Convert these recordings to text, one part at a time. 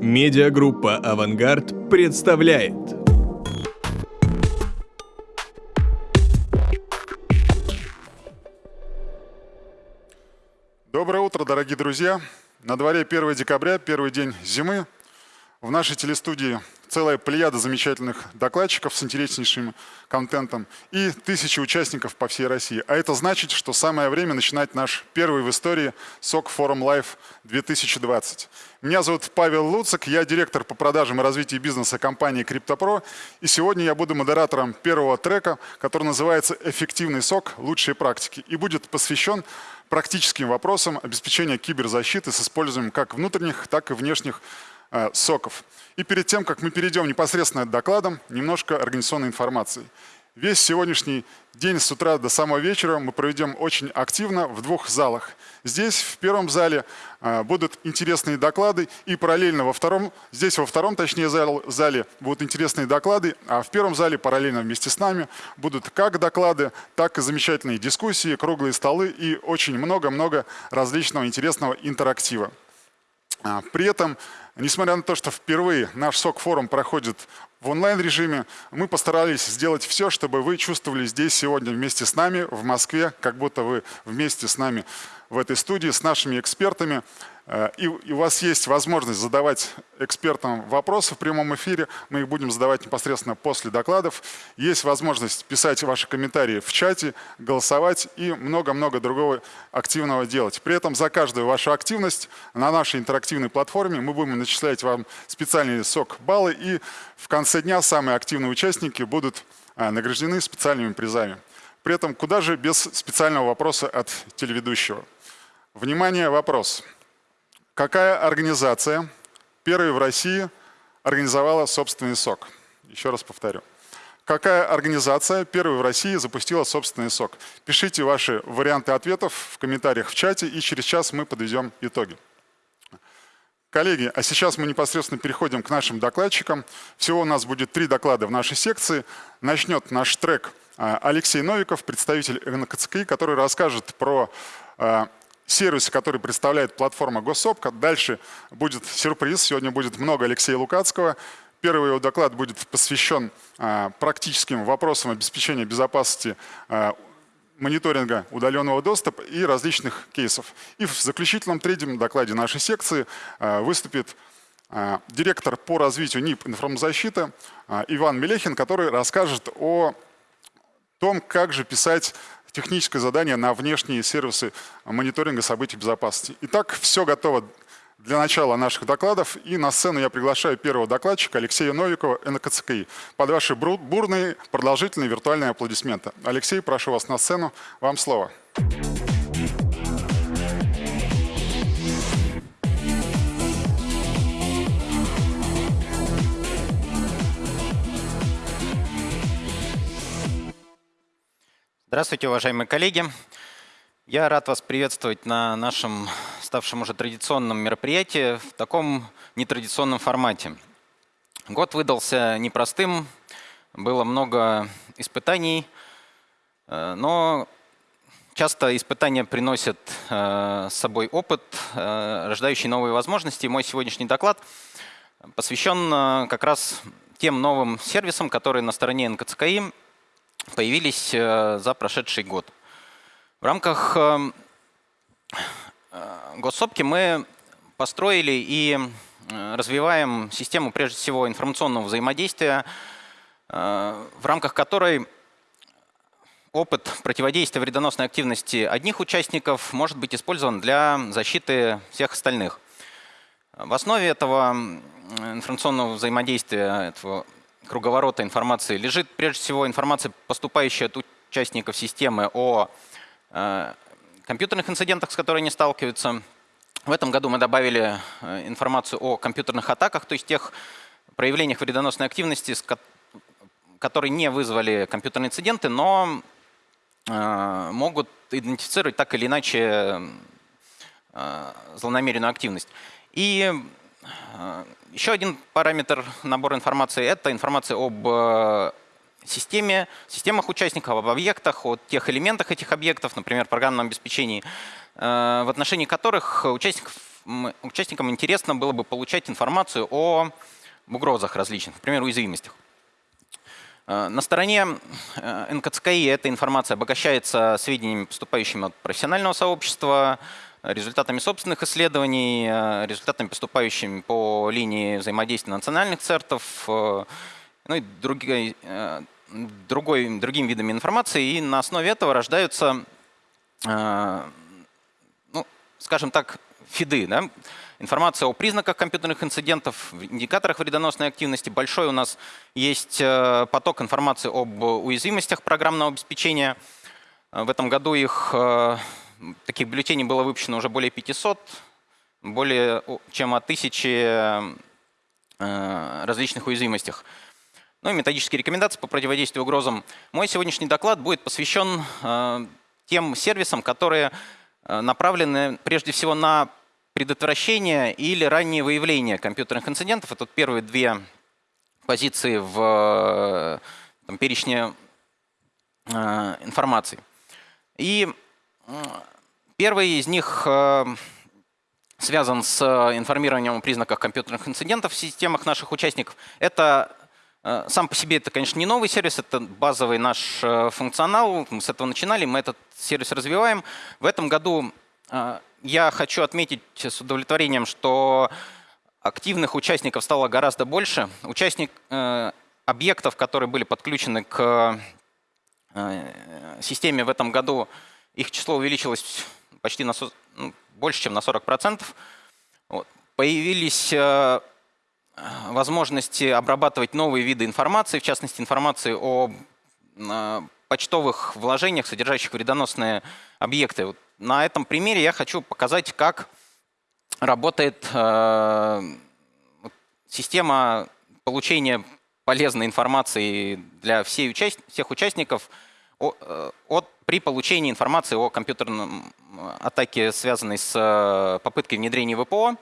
Медиагруппа «Авангард» представляет. Доброе утро, дорогие друзья! На дворе 1 декабря, первый день зимы. В нашей телестудии целая плеяда замечательных докладчиков с интереснейшим контентом и тысячи участников по всей России. А это значит, что самое время начинать наш первый в истории SOC Forum Live 2020. Меня зовут Павел Луцик, я директор по продажам и развитию бизнеса компании CryptoPro. И сегодня я буду модератором первого трека, который называется «Эффективный SOC. Лучшие практики» и будет посвящен практическим вопросам обеспечения киберзащиты с использованием как внутренних, так и внешних Э, SOC ов. И перед тем, как мы перейдем непосредственно к докладам, немножко организационной информации. Весь сегодняшний день с утра до самого вечера мы проведем очень активно в двух залах. Здесь, в первом зале, э, будут интересные доклады, и параллельно во втором, здесь во втором, точнее, зале будут интересные доклады, а в первом зале параллельно вместе с нами будут как доклады, так и замечательные дискуссии, круглые столы и очень много-много различного интересного интерактива. А, при этом Несмотря на то, что впервые наш СОК-форум проходит в онлайн-режиме, мы постарались сделать все, чтобы вы чувствовали здесь сегодня вместе с нами в Москве, как будто вы вместе с нами в этой студии, с нашими экспертами. Э, и, у вас есть возможность задавать экспертам вопросы в прямом эфире. Мы их будем задавать непосредственно после докладов. Есть возможность писать ваши комментарии в чате, голосовать и много-много другого активного делать. При этом за каждую вашу активность на нашей интерактивной платформе мы будем начислять вам специальные сок-баллы. И в конце дня самые активные участники будут э, награждены специальными призами. При этом куда же без специального вопроса от телеведущего? Внимание, вопрос. Какая организация первой в России организовала собственный сок? Еще раз повторю. Какая организация первой в России запустила собственный сок? Пишите ваши варианты ответов в комментариях в чате, и через час мы подведем итоги. Коллеги, а сейчас мы непосредственно переходим к нашим докладчикам. Всего у нас будет три доклада в нашей секции. Начнет наш трек а, Алексей Новиков, представитель НКЦКИ, который расскажет про сервисы, которые представляет платформа Госсопка. Дальше будет сюрприз. Сегодня будет много Алексея Лукацкого. Первый его доклад будет посвящен а, практическим вопросам обеспечения безопасности а, мониторинга удаленного доступа и различных кейсов. И в заключительном третьем докладе нашей секции а, выступит директор по развитию НИП информозащиты а, Иван Мелехин, который расскажет о том, как же писать техническое задание на внешние сервисы мониторинга событий безопасности. Итак, все готово для начала наших докладов. И на сцену я приглашаю первого докладчика Алексея Новикова, НКЦКИ. Под ваши бурные, продолжительные виртуальные аплодисменты. Алексей, прошу вас на сцену. Вам слово. Здравствуйте, уважаемые коллеги. Я рад вас приветствовать на нашем ставшем уже традиционном мероприятии в таком нетрадиционном формате. Год выдался непростым, было много испытаний, э, но часто испытания приносят э, с собой опыт, э, рождающий новые возможности. Мой сегодняшний доклад посвящен как раз тем новым сервисам, которые на стороне НКЦКИ появились э, за прошедший год. В рамках э, э, госсопки мы построили и развиваем систему, прежде всего, информационного взаимодействия, в рамках которой опыт противодействия вредоносной активности одних участников может быть использован для защиты всех остальных. В основе этого информационного взаимодействия, этого круговорота информации лежит прежде всего информация, поступающая от участников системы о э, компьютерных инцидентах, с которыми они сталкиваются. В этом году мы добавили э, информацию о компьютерных атаках, то есть тех проявлениях вредоносной активности, которые не вызвали компьютерные инциденты, но э, могут идентифицировать так или иначе злонамеренную активность. И еще один параметр набора информации – это информация об э, системе, системах участников, об объектах, о тех элементах этих объектов, например, программном обеспечении, э, в отношении которых участникам интересно было бы получать информацию о угрозах различных, например, уязвимостях. Э, на стороне НКЦКИ эта информация обогащается сведениями, поступающими от профессионального сообщества, результатами собственных исследований, э, результатами, поступающими по линии взаимодействия национальных цертов, ну и другой, другой, другими видами информации. И на основе этого рождаются, ну, скажем так, фиды. Да? Информация о признаках компьютерных инцидентов, индикаторах вредоносной активности. Большой у нас есть э, поток информации об уязвимостях программного обеспечения. Э, в этом году их э, таких бюллетеней было выпущено уже более 500, более чем о тысяче различных уязвимостях. Ну и методические рекомендации по противодействию угрозам. Мой сегодняшний доклад будет посвящен тем сервисам, которые направлены прежде всего на предотвращение или раннее выявление компьютерных инцидентов. Это первые две позиции в там, перечне э, информации. И первый из них э, связан с информированием о признаках компьютерных инцидентов в системах наших участников. Это э, сам по себе это, конечно, не новый сервис, это базовый наш э, функционал. Мы с этого начинали, мы этот сервис развиваем. В этом году э, я хочу отметить с удовлетворением, что активных участников стало гораздо больше. Участник, э, объектов, которые были подключены к э, системе в этом году, их число увеличилось почти на, ну, больше, чем на 40%. Вот. Появились э, возможности обрабатывать новые виды информации, в частности информации о э, почтовых вложениях, содержащих вредоносные объекты. Вот на этом примере я хочу показать, как работает э, система получения полезной информации для всей участ... всех участников э, от, при получении информации о компьютерном атаке, связанной с э, попыткой внедрения ВПО,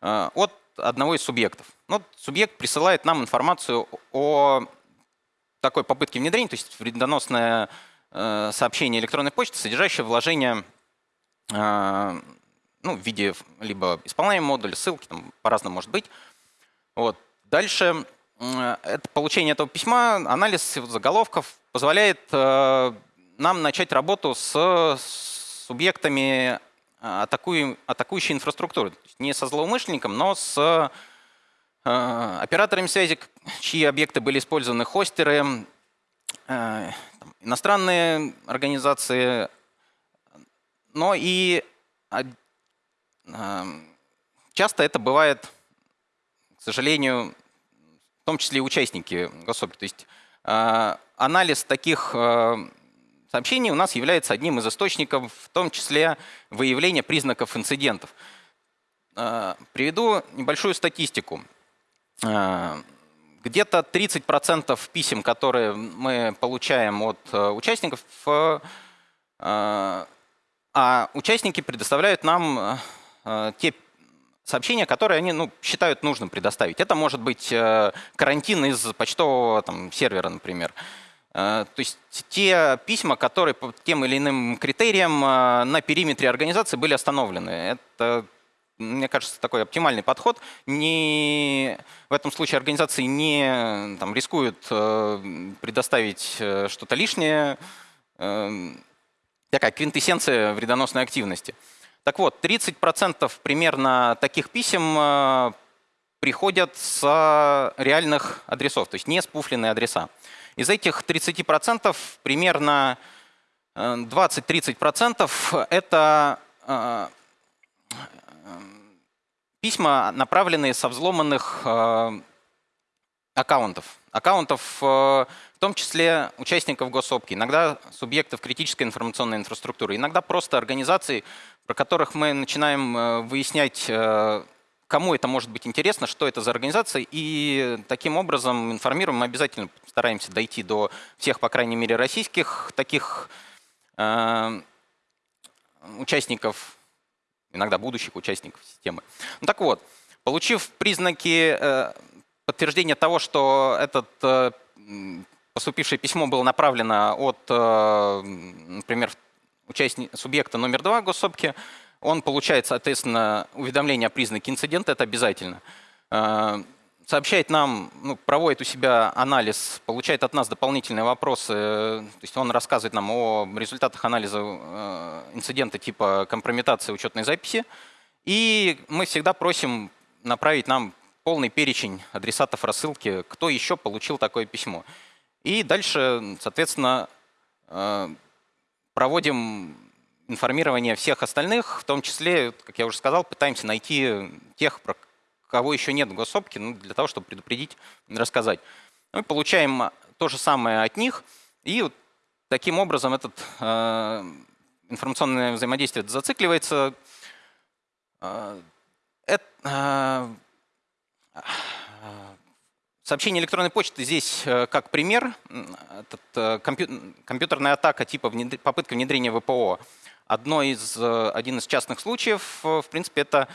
э, от одного из субъектов. Ну, субъект присылает нам информацию о такой попытке внедрения, то есть вредоносное э, сообщение электронной почты, содержащее вложение ну, в виде либо исполняемого модуля, ссылки, там по-разному может быть. Вот. Дальше это получение этого письма, анализ заголовков позволяет э, нам начать работу с субъектами а, атакуем, атакующей инфраструктуры. Не со злоумышленником, но с э, операторами связи, чьи объекты были использованы, хостеры, э, иностранные организации, но и часто это бывает, к сожалению, в том числе и участники госсоби. То есть а, анализ таких а, сообщений у нас является одним из источников, в том числе выявления признаков инцидентов. А, приведу небольшую статистику. Где-то 30% писем, которые мы получаем от участников, а участники предоставляют нам э, э, те сообщения, которые они ну, считают нужным предоставить. Это может быть э, карантин из почтового там, сервера, например. То есть те письма, которые по тем или иным критериям на периметре организации были остановлены. Это, мне кажется, такой оптимальный подход. Не, в этом случае организации не там, рискуют предоставить что-то лишнее, такая квинтэссенция вредоносной активности. Так вот, 30% примерно таких писем э, приходят с реальных адресов, то есть не спуфленные адреса. Из этих 30% примерно 20-30% э, это э, письма, направленные со взломанных аккаунтов. Аккаунтов том числе участников госсопки, иногда субъектов критической информационной инфраструктуры, иногда просто организаций, про которых мы начинаем э, выяснять, э, кому это может быть интересно, что это за организация, и таким образом информируем, мы обязательно стараемся дойти до всех, по крайней мере, российских таких э, участников, иногда будущих участников системы. Ну, так вот, получив признаки э, подтверждения того, что этот э, поступившее письмо было направлено от, э, например, участника, субъекта номер два госсобки, Он получает, соответственно, уведомление о признаке инцидента, это обязательно. Э, сообщает нам, ну, проводит у себя анализ, получает от нас дополнительные вопросы. То есть он рассказывает нам о результатах анализа э, инцидента типа компрометации учетной записи. И мы всегда просим направить нам полный перечень адресатов рассылки, кто еще получил такое письмо. И дальше, соответственно, э, проводим информирование всех остальных, в том числе, как я уже сказал, пытаемся найти тех, про кого еще нет в госсопке, ну, для того, чтобы предупредить, рассказать. Мы получаем то же самое от них, и вот таким образом этот э, информационное взаимодействие зацикливается. Э, э, Сообщение электронной почты здесь э, как пример. Этот, э, компьютерная атака типа внедр... попытка внедрения ВПО. Одно из, э, один из частных случаев, в принципе, это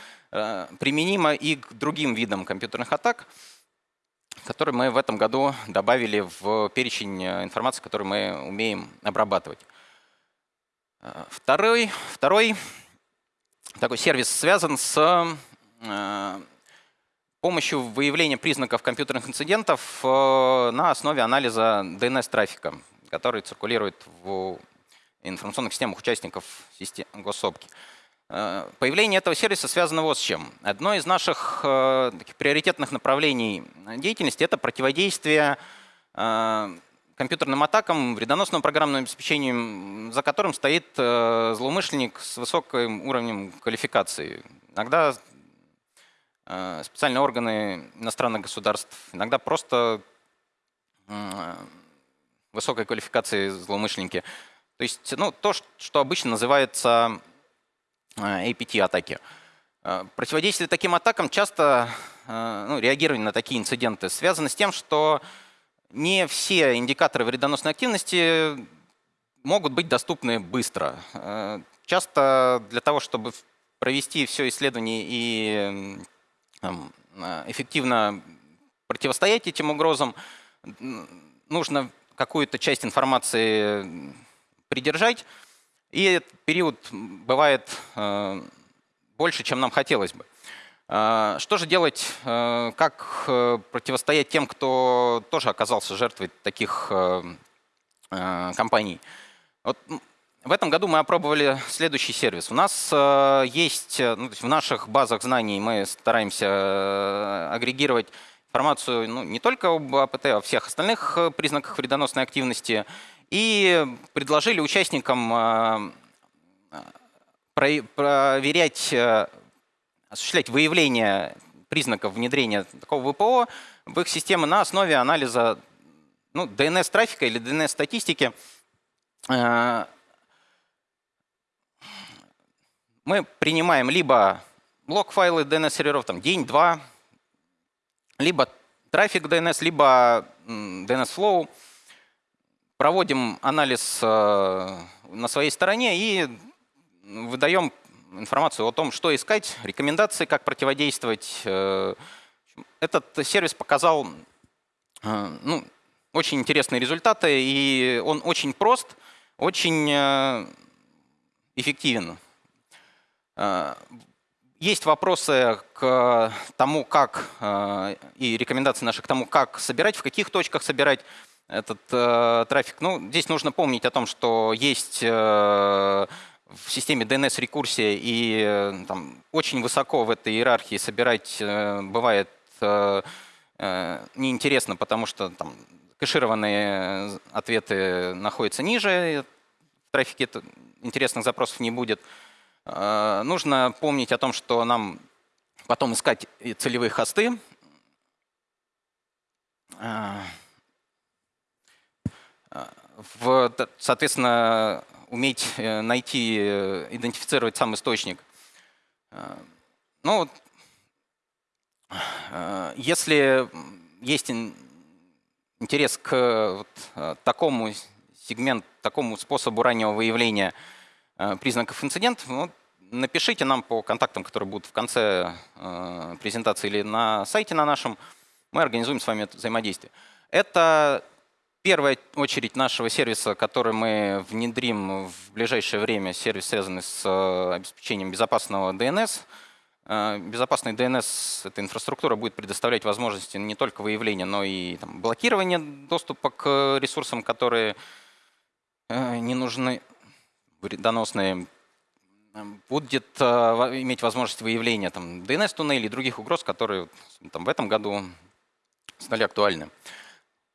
применимо и к другим видам компьютерных атак, которые мы в этом году добавили в перечень информации, которую мы умеем обрабатывать. Второй, второй такой сервис связан с помощью выявления признаков компьютерных инцидентов э, на основе анализа DNS-трафика, который циркулирует в информационных системах участников систем госсопки. Э, появление этого сервиса связано вот с чем. Одно из наших э, таких приоритетных направлений деятельности – это противодействие компьютерным атакам, вредоносным программным обеспечением, за которым стоит злоумышленник с высоким уровнем квалификации. Иногда Э, специальные органы иностранных государств, иногда просто высокой квалификации злоумышленники. То есть ну, то, что обычно называется э, APT-атаки. Э, противодействие таким атакам часто, ну, реагирование на такие инциденты связано с тем, что не все индикаторы вредоносной активности могут быть доступны быстро. Часто для того, чтобы провести все исследование и Э, эффективно противостоять этим угрозам, нужно какую-то часть информации придержать, и этот период бывает э, больше, чем нам хотелось бы. Э, что же делать, как противостоять тем, кто тоже оказался жертвой таких компаний? Вот в этом году мы опробовали следующий сервис. У нас э, есть, э, ну, в наших базах знаний мы стараемся э, агрегировать информацию ну, не только об АПТ, а о всех остальных признаках вредоносной активности. И предложили участникам проверять, осуществлять выявление признаков внедрения такого ВПО в их системы на основе анализа ну, DNS-трафика или DNS-статистики мы принимаем либо лог-файлы DNS-серверов, там день-два, либо трафик DNS, либо DNS-флоу, проводим анализ э, на своей стороне и выдаем информацию о том, что искать, рекомендации, как противодействовать. Э, этот сервис показал э, ну, очень интересные результаты, и он очень прост, очень эффективен. Есть вопросы к тому, как, и рекомендации наши к тому, как собирать, в каких точках собирать этот э, трафик. Ну, здесь нужно помнить о том, что есть в системе DNS-рекурсия, и там, очень высоко в этой иерархии собирать бывает неинтересно, потому что там, кэшированные ответы находятся ниже, в трафике интересных запросов не будет. Э, нужно помнить о том, что нам потом искать целевые хосты. Э, в, соответственно, уметь э, найти, идентифицировать сам источник. Ну, если есть интерес к вот такому сегменту, такому способу раннего выявления признаков инцидента, ну, напишите нам по контактам, которые будут в конце э, презентации или на сайте на нашем. Мы организуем с вами это взаимодействие. Это первая очередь нашего сервиса, который мы внедрим в ближайшее время, сервис, связанный с э, обеспечением безопасного DNS. Э, безопасный DNS, эта инфраструктура будет предоставлять возможности не только выявления, но и там, блокирования доступа к ресурсам, которые не нужны, вредоносные будет э, иметь возможность выявления DNS-туннелей и других угроз, которые там, в этом году стали актуальны.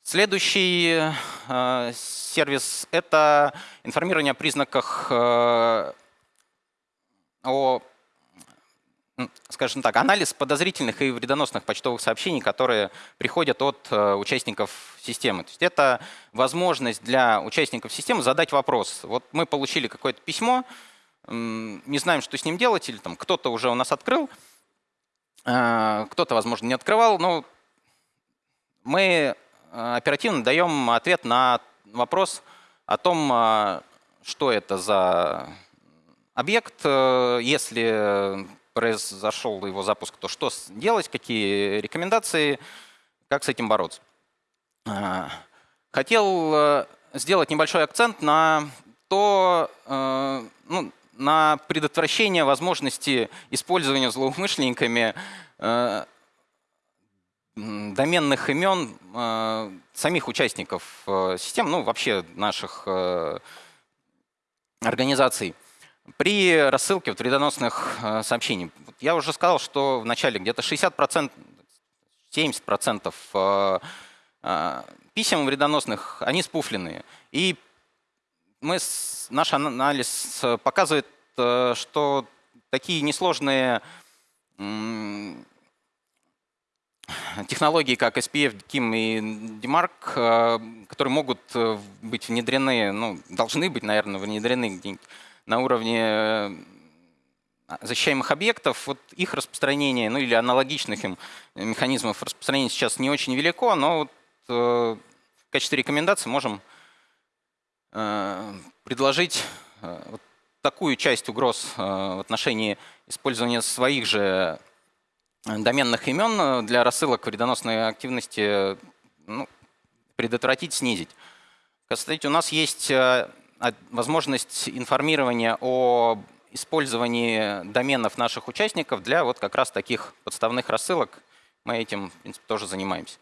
Следующий э, сервис — это информирование о признаках, э, о, скажем так, анализ подозрительных и вредоносных почтовых сообщений, которые приходят от э, участников системы. То есть это возможность для участников системы задать вопрос. Вот мы получили какое-то письмо, не знаем, что с ним делать, или там кто-то уже у нас открыл, а, кто-то, возможно, не открывал, но мы оперативно даем ответ на вопрос о том, а, что это за объект, э, если произошел его запуск, то что делать, какие рекомендации, как с этим бороться. Хотел э, сделать небольшой акцент на то, э, ну, на предотвращение возможности использования злоумышленниками э, доменных имен э, самих участников э, систем, ну вообще наших э, организаций при рассылке вот, вредоносных э, сообщений. Я уже сказал, что в начале где-то 60%, 70% э, э, писем вредоносных, они спуфленные. И мы, наш анализ показывает, э, что такие несложные технологии, как SPF, KIM и DMARC, э, которые могут быть внедрены, ну, должны быть, наверное, внедрены на уровне защищаемых объектов, вот их распространение, ну или аналогичных им механизмов распространения сейчас не очень велико, но вот, в качестве рекомендации можем Э, предложить э, вот такую часть угроз э, в отношении использования своих же доменных имен для рассылок вредоносной активности ну, предотвратить, снизить. Кстати, у нас есть возможность информирования о использовании доменов наших участников для вот как раз таких подставных рассылок. Мы этим, в принципе, тоже занимаемся.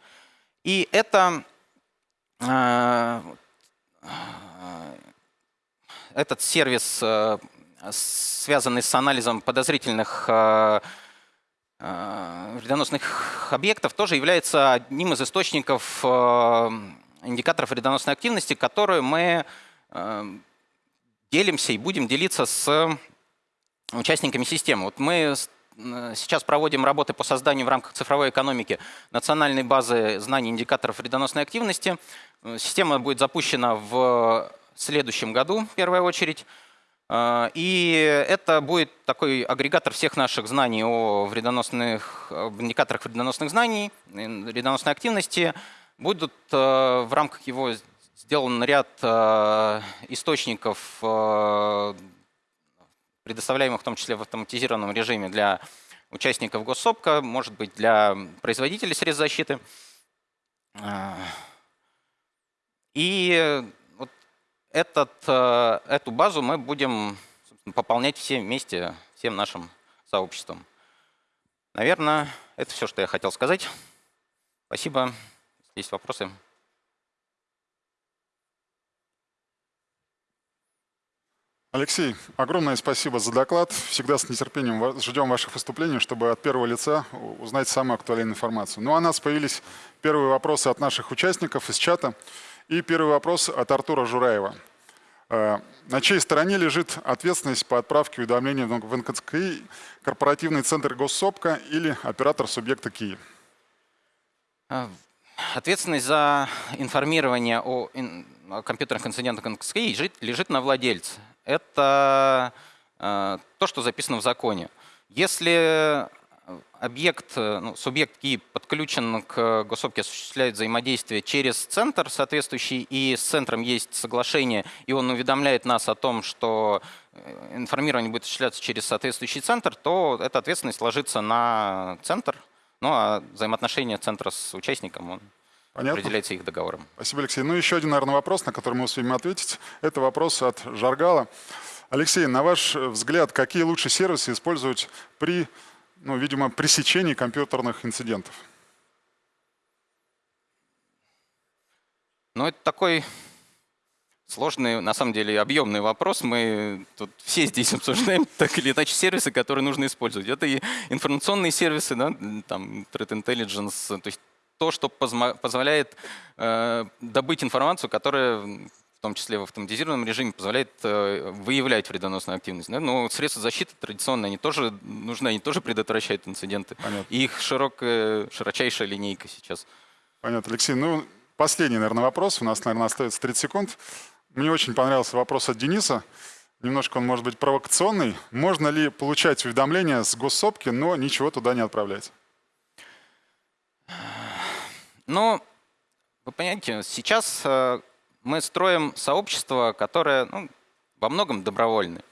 И это этот сервис, э, связанный с анализом подозрительных э, э, вредоносных объектов, тоже является одним из источников индикаторов вредоносной активности, которые мы делимся и будем делиться с участниками системы. Вот мы сейчас проводим работы по созданию в рамках цифровой экономики национальной базы знаний индикаторов вредоносной активности. Система будет запущена в следующем году, в первую очередь. А, и это будет такой агрегатор всех наших знаний о вредоносных, об индикаторах вредоносных знаний, вредоносной активности. Будут а, в рамках его сделан ряд а, источников, предоставляемых в том числе в автоматизированном режиме для участников госсопка, может быть, для производителей средств защиты. И этот, э, эту базу мы будем пополнять все вместе, всем нашим сообществом. Наверное, это все, что я хотел сказать. Спасибо. Есть вопросы? Алексей, огромное спасибо за доклад. Всегда с нетерпением ждем ваших выступлений, чтобы от первого лица узнать самую актуальную информацию. Ну а у нас появились первые вопросы от наших участников из чата. И первый вопрос от Артура Жураева. Э, на чьей стороне лежит ответственность по отправке уведомления в НКЦКИ, корпоративный центр госсопка или оператор субъекта КИ? А, ответственность за информирование о, компьютерных инцидентах НКЦКИ лежит, лежит на владельце. Это э, то, что записано в законе. Если объект, э, ну, субъект КИ подключен к госопке, осуществляет взаимодействие через центр соответствующий, и с центром есть соглашение, и он уведомляет нас о том, что э, информирование будет осуществляться через соответствующий центр, то эта ответственность ложится на центр, ну а взаимоотношения центра с участником он Понятно. определяется их договором. Спасибо, Алексей. Ну, еще один, наверное, вопрос, на который мы успеем ответить. Это вопрос от Жаргала. Алексей, на ваш взгляд, какие лучшие сервисы использовать при, ну, видимо, пресечении компьютерных инцидентов? Ну, это такой сложный, на самом деле, объемный вопрос. Мы тут все здесь обсуждаем так или иначе сервисы, которые нужно использовать. Это и информационные сервисы, да, там, Threat Intelligence, то есть то, что позволяет э, добыть информацию, которая в том числе в автоматизированном режиме, позволяет э, выявлять вредоносную активность. Да? Но средства защиты традиционные, они тоже нужны, они тоже предотвращают инциденты. Понятно. И их широкая, широчайшая линейка сейчас. Понятно, Алексей. Ну, последний, наверное, вопрос. У нас, наверное, остается 30 секунд. Мне очень понравился вопрос от Дениса. Немножко он может быть провокационный. Можно ли получать уведомления с госсопки, но ничего туда не отправлять? Ну, вы понимаете, сейчас э, мы строим сообщество, которое ну, во многом добровольное.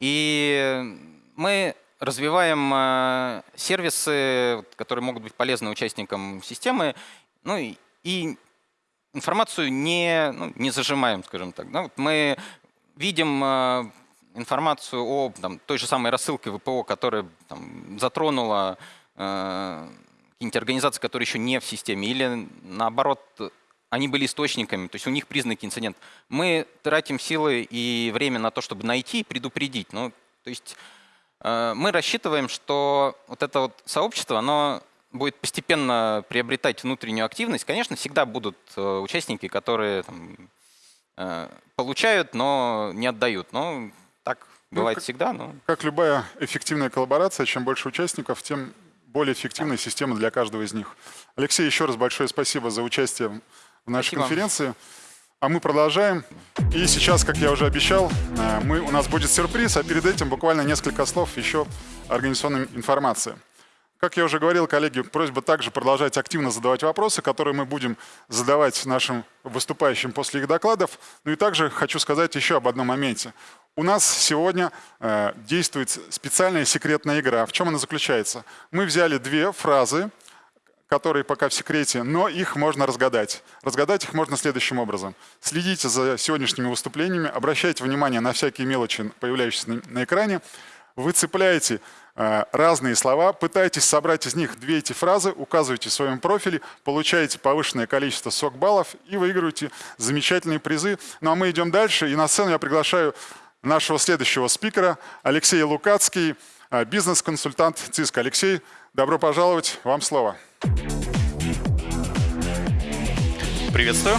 И мы развиваем э, сервисы, которые могут быть полезны участникам системы, ну и, информацию не, ну, не зажимаем, скажем так. Да? Вот мы видим э, информацию о там, той же самой рассылке ВПО, которая там, затронула э, какие-нибудь организации, которые еще не в системе, или наоборот, они были источниками, то есть у них признаки инцидента. Мы тратим силы и время на то, чтобы найти и предупредить. Ну, то есть э, мы рассчитываем, что вот это вот сообщество, оно будет постепенно приобретать внутреннюю активность. Конечно, всегда будут э, участники, которые там, э, получают, но не отдают. Но так ну, бывает как, всегда. Но... Как любая эффективная коллаборация, чем больше участников, тем более эффективная система для каждого из них. Алексей, еще раз большое спасибо за участие нашей Спасибо. конференции. А мы продолжаем. И сейчас, как я уже обещал, э, мы, у нас будет сюрприз, а перед этим буквально несколько слов еще организационной информации. Как я уже говорил, коллеги, просьба также продолжать активно задавать вопросы, которые мы будем задавать нашим выступающим после их докладов. Ну и также хочу сказать еще об одном моменте. У нас сегодня э, действует специальная секретная игра. В чем она заключается? Мы взяли две фразы, которые пока в секрете, но их можно разгадать. Разгадать их можно следующим образом. Следите за сегодняшними выступлениями, обращайте внимание на всякие мелочи, появляющиеся на, экране. Вы цепляете Э, разные слова, пытаетесь собрать из них две эти фразы, указываете в своем профиле, получаете повышенное количество сок-баллов и выигрываете замечательные призы. Ну а мы идем дальше, и на сцену я приглашаю нашего следующего спикера Алексей Лукацкий, э, бизнес-консультант ЦИСК. Алексей, добро пожаловать, вам слово. Приветствую.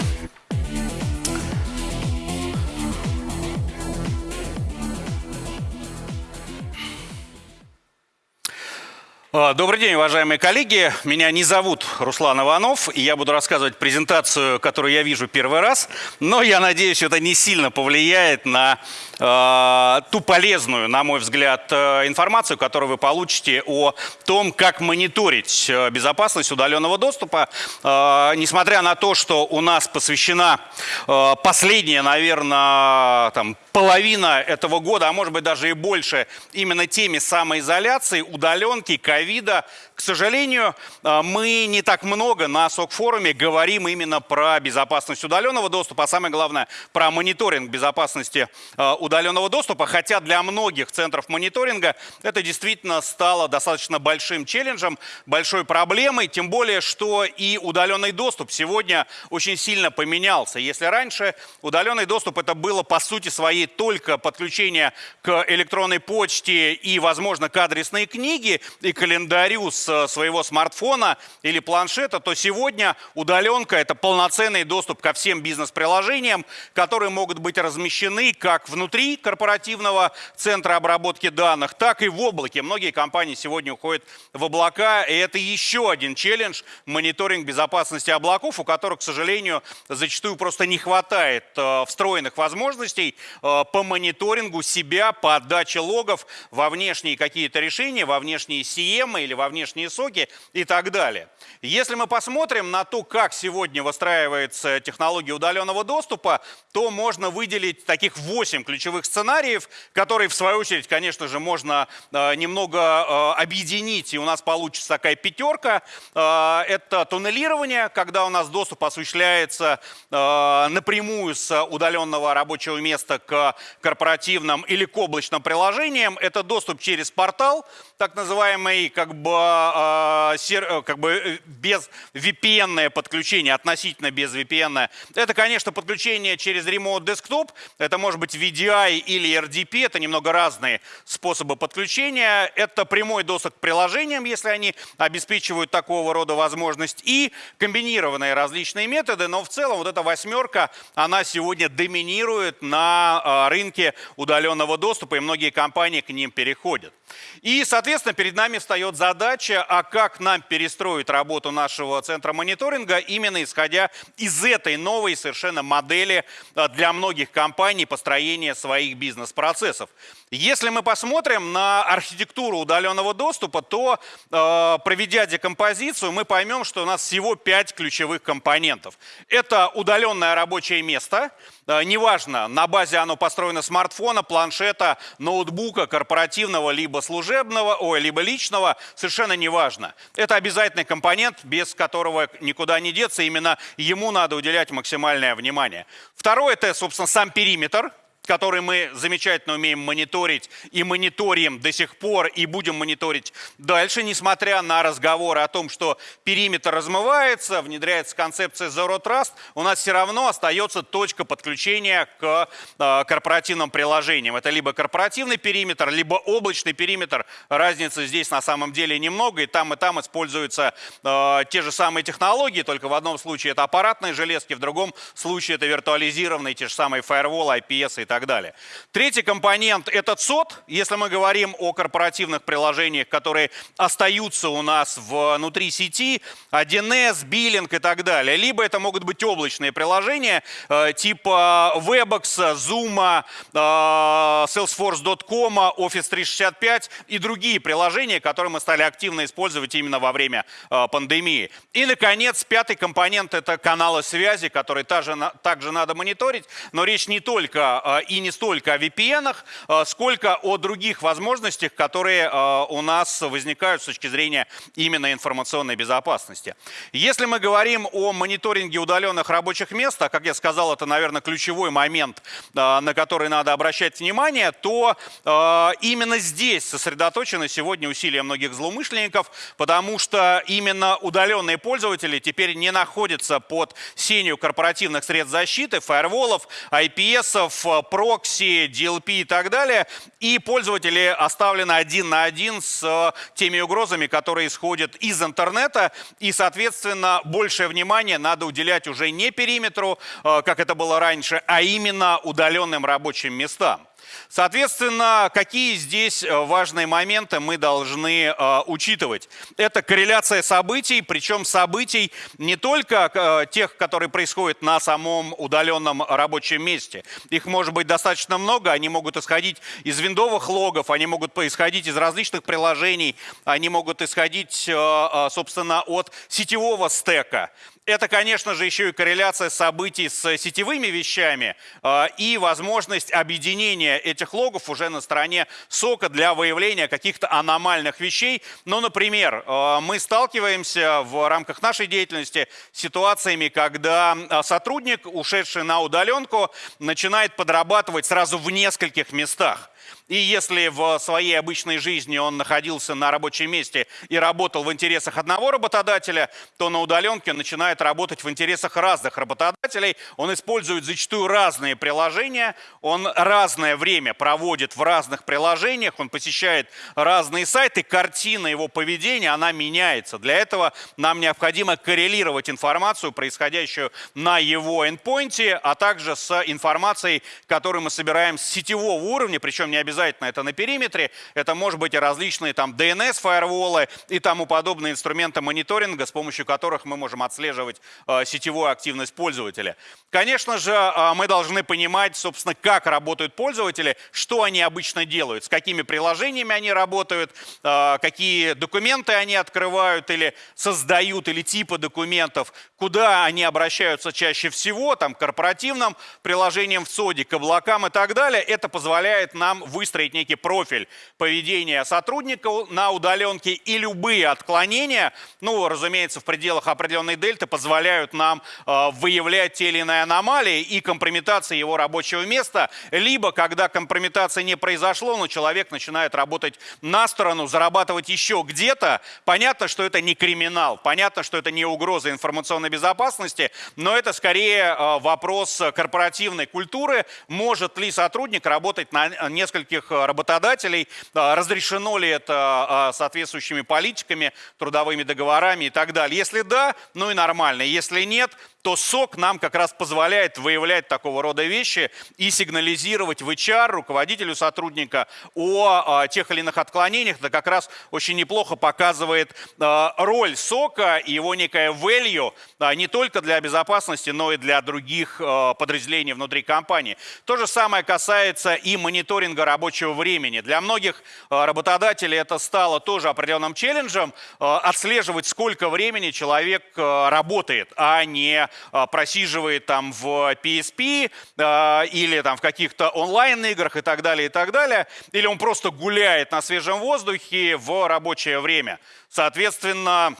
Добрый день, уважаемые коллеги. Меня не зовут Руслан Иванов, и я буду рассказывать презентацию, которую я вижу первый раз, но я надеюсь, это не сильно повлияет на э, ту полезную, на мой взгляд, э, информацию, которую вы получите о том, как мониторить э, безопасность удаленного доступа. Э, несмотря на то, что у нас посвящена э, последняя, наверное, там, половина этого года, а может быть даже и больше, именно теме самоизоляции, удаленки, ковида. К сожалению, э, мы не так много на СОК-форуме говорим именно про безопасность удаленного доступа, а самое главное, про мониторинг безопасности э, удаленного доступа, хотя для многих центров мониторинга это действительно стало достаточно большим челленджем, большой проблемой, тем более, что и удаленный доступ сегодня очень сильно поменялся. Если раньше удаленный доступ это было по сути своей только подключение к электронной почте и, возможно, к адресной книге и календарю с своего смартфона или планшета, то сегодня удаленка – это полноценный доступ ко всем бизнес-приложениям, которые могут быть размещены как внутри корпоративного центра обработки данных, так и в облаке. Многие компании сегодня уходят в облака, и это еще один челлендж – мониторинг безопасности облаков, у которых, к сожалению, зачастую просто не хватает э, встроенных возможностей э, по мониторингу себя, по отдаче логов во внешние какие-то решения, во внешние CM или во внешние яблочные соки и так далее. Если мы посмотрим на то, как сегодня выстраивается технология удаленного доступа, то можно выделить таких 8 ключевых сценариев, которые, в свою очередь, конечно же, можно э, немного э, объединить, и у нас получится такая пятерка. Э, это туннелирование, когда у нас доступ осуществляется напрямую с удаленного рабочего места к корпоративным или к облачным приложениям. Это доступ через портал, так называемый как бы, как бы без VPN подключение, относительно без VPN. Это, конечно, подключение через Remote Desktop. Это может быть VDI или RDP. Это немного разные способы подключения. Это прямой доступ к приложениям, если они обеспечивают такого рода возможность. И комбинированные различные методы. Но в целом вот эта восьмерка, она сегодня доминирует на а, рынке удаленного доступа. И многие компании к ним переходят. И, соответственно, перед нами встает задача, а как нам перестроить работу нашего центра мониторинга, именно исходя из этой новой совершенно модели э, для многих компаний построения своих бизнес-процессов. Если мы посмотрим на архитектуру удаленного доступа, то, э, проведя декомпозицию, мы поймем, что у нас всего пять ключевых компонентов. Это удаленное рабочее место, э, неважно, на базе оно построено смартфона, планшета, ноутбука, корпоративного, либо служебного, ой, либо личного, совершенно неважно. Это обязательный компонент, без которого никуда не деться, именно ему надо уделять максимальное внимание. Второе – это, собственно, сам периметр, который мы замечательно умеем мониторить и мониторим до сих пор и будем мониторить дальше, несмотря на разговоры о том, что периметр размывается, внедряется концепция Zero Trust, у нас все равно остается точка подключения к э, корпоративным приложениям. Это либо корпоративный периметр, либо облачный периметр. Разницы здесь на самом деле немного, и там и там используются э, те же самые технологии, только в одном случае это аппаратные железки, в другом случае это виртуализированные те же самые firewall, IPS и так далее. Третий компонент – это ЦОД. Если мы говорим о корпоративных приложениях, которые остаются у нас внутри сети, 1С, биллинг и так далее. Либо это могут быть облачные приложения э, типа Webex, Zoom, э, Salesforce.com, Office 365 и другие приложения, которые мы стали активно использовать именно во время э, пандемии. И, наконец, пятый компонент – это каналы связи, которые также, также надо мониторить. Но речь не только и не столько о VPN, а, сколько о других возможностях, которые а, у нас возникают с точки зрения именно информационной безопасности. Если мы говорим о мониторинге удаленных рабочих мест, а как я сказал, это, наверное, ключевой момент, а, на который надо обращать внимание, то именно здесь сосредоточены сегодня усилия многих злоумышленников, потому что именно удаленные пользователи теперь не находятся под сенью корпоративных средств защиты, фаерволов, IPS, прокси, DLP и так далее, и пользователи оставлены один на один с э, теми угрозами, которые исходят из интернета, и, соответственно, большее внимание надо уделять уже не периметру, э, как это было раньше, а именно удаленным рабочим местам. Соответственно, какие здесь э, важные моменты мы должны э, учитывать? Это корреляция событий, причем событий не только э, тех, которые происходят на самом удаленном рабочем месте. Их может быть достаточно много, они могут исходить из виндовых логов, они могут происходить из различных приложений, они могут исходить, собственно, от сетевого стека. Это, конечно же, еще и корреляция событий с сетевыми вещами э, и возможность объединения этих логов уже на стороне сока для выявления каких-то аномальных вещей. Ну, например, э, мы сталкиваемся в рамках нашей деятельности с ситуациями, когда э, сотрудник, ушедший на удаленку, начинает подрабатывать сразу в нескольких местах. И если в своей обычной жизни он находился на рабочем месте и работал в интересах одного работодателя, то на удаленке начинает работать в интересах разных работодателей. Он использует зачастую разные приложения, он разное время проводит в разных приложениях, он посещает разные сайты, картина его поведения, она меняется. Для этого нам необходимо коррелировать информацию, происходящую на его эндпоинте, а также с информацией, которую мы собираем с сетевого уровня, причем не обязательно это на периметре, это может быть и различные там DNS-фаерволы и тому подобные инструменты мониторинга, с помощью которых мы можем отслеживать э, сетевую активность пользователя. Конечно же, э, мы должны понимать, собственно, как работают пользователи, что они обычно делают, с какими приложениями они работают, э, какие документы они открывают или создают, или типы документов, куда они обращаются чаще всего, там, корпоративным приложениям в СОДе, к облакам и так далее. Это позволяет нам выстроить некий профиль поведения сотрудника на удаленке и любые отклонения, ну, разумеется, в пределах определенной дельты, позволяют нам э, выявлять те или иные аномалии и компрометации его рабочего места, либо, когда компрометация не произошло, но человек начинает работать на сторону, зарабатывать еще где-то, понятно, что это не криминал, понятно, что это не угроза информационной безопасности, но это скорее э, вопрос корпоративной культуры. Может ли сотрудник работать на нескольких работодателей, э, разрешено ли это э, соответствующими политиками, трудовыми договорами и так далее. Если да, ну и нормально. Если нет, то СОК нам как раз позволяет выявлять такого рода вещи и сигнализировать в HR руководителю сотрудника о, о тех или иных отклонениях. Это как раз очень неплохо показывает э, роль СОКа и его некое value э, не только для безопасности, но и для других подразделений внутри компании. То же самое касается и мониторинга рабочего времени. Для многих работодателей это стало тоже определенным челленджем отслеживать, сколько времени человек работает, а не а, просиживает там в PSP а, или там в каких-то онлайн-играх и так далее, и так далее, или он просто гуляет на свежем воздухе в рабочее время. Соответственно, а,